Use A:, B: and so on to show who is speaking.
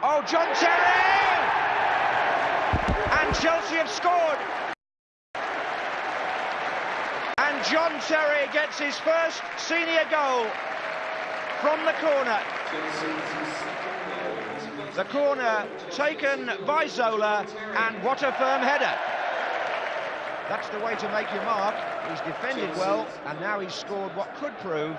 A: Oh, John Terry! And Chelsea have scored. And John Terry gets his first senior goal from the corner. The corner taken by Zola, and what a firm header. That's the way to make your mark. He's defended well, and now he's scored what could prove